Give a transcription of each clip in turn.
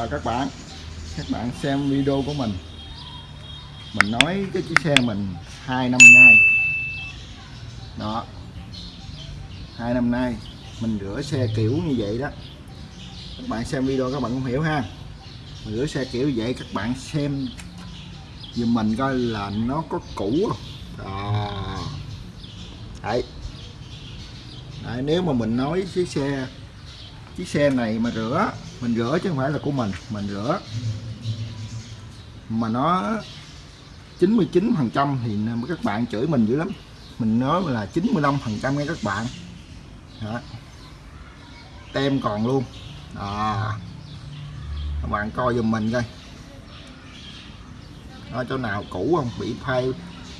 chào các bạn. Các bạn xem video của mình. Mình nói cái chiếc xe mình hai năm nay. Đó. Hai năm nay mình rửa xe kiểu như vậy đó. Các bạn xem video các bạn cũng hiểu ha. Mình rửa xe kiểu vậy các bạn xem giùm mình coi là nó có cũ không? Đó. Đấy. Đấy, nếu mà mình nói chiếc xe chiếc xe này mà rửa mình rửa chứ không phải là của mình mình rửa. Mà nó 99 phần trăm thì các bạn chửi mình dữ lắm. Mình nói là 95 phần trăm nghe các bạn. Đó. tem còn luôn. À. các bạn coi dùm mình coi. Ở chỗ nào cũ không? Bị phai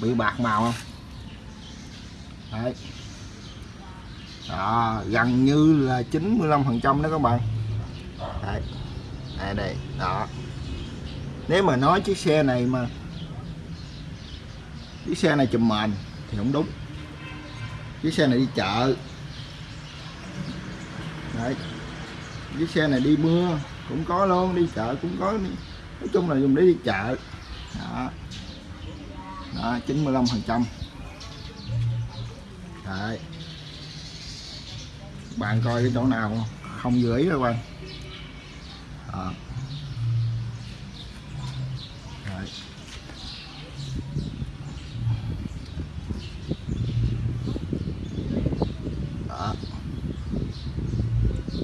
bị bạc màu không? Đấy. Đó, gần như là 95 phần trăm đó các bạn đây đây đây. Đó. Nếu mà nói chiếc xe này mà chiếc xe này chùm mền thì không đúng. Chiếc xe này đi chợ. Đấy. Chiếc xe này đi mưa, cũng có luôn, đi chợ cũng có. Nói chung là dùng để đi chợ. Đó. Đó 95 phần trăm. Đấy. Bạn coi cái chỗ nào không vừa ý các bạn à. Đấy. Đó.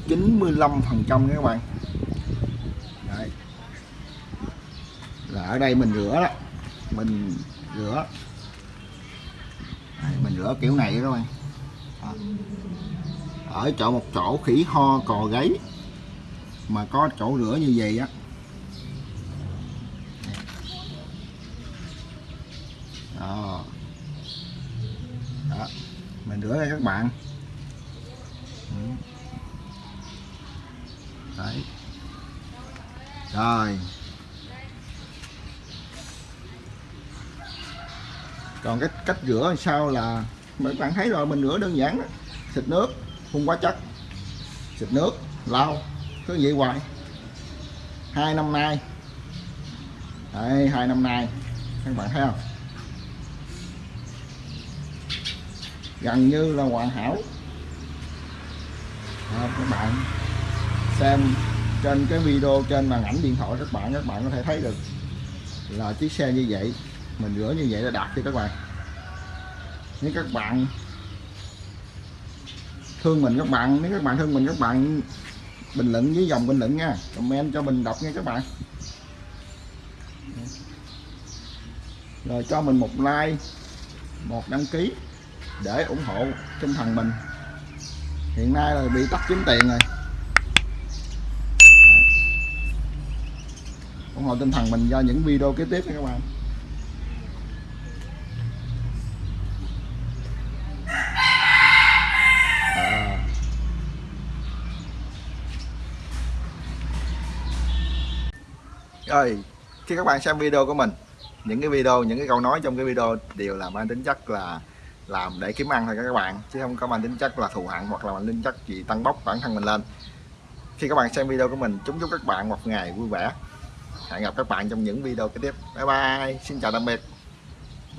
95 phần trăm các bạn Đấy. là ở đây mình rửa đó mình rửa Đấy, mình rửa kiểu này các bạn đó ở chỗ một chỗ khỉ ho cò gáy mà có chỗ rửa như vậy á. Đó. đó. Mình rửa đây các bạn. Ừ. Đấy. Rồi. Còn cái cách rửa sao là mấy bạn thấy rồi, mình rửa đơn giản đó. xịt nước, phun quá chất. Xịt nước, lau cứ vậy hoài. Hai năm nay. Đấy, hai năm nay. Các bạn thấy không? Gần như là hoàn hảo. À, các bạn xem trên cái video trên màn ảnh điện thoại các bạn các bạn có thể thấy được là chiếc xe như vậy mình rửa như vậy đã đạt cho các bạn. Nếu các bạn thương mình các bạn nếu các bạn thương mình các bạn bình luận với dòng bình luận nha. Comment cho mình đọc nha các bạn. Rồi cho mình một like, một đăng ký để ủng hộ tinh thần mình. Hiện nay là bị tắt kiếm tiền rồi. Ủng hộ tinh thần mình do những video kế tiếp nha các bạn. Rồi khi các bạn xem video của mình, những cái video, những cái câu nói trong cái video đều là mang tính chất là làm để kiếm ăn thôi các bạn, chứ không có mang tính chất là thù hận hoặc là mang tính chất gì tăng bốc bản thân mình lên. Khi các bạn xem video của mình, chúc chúc các bạn một ngày vui vẻ. Hẹn gặp các bạn trong những video kế tiếp. Bye bye, xin chào tạm biệt.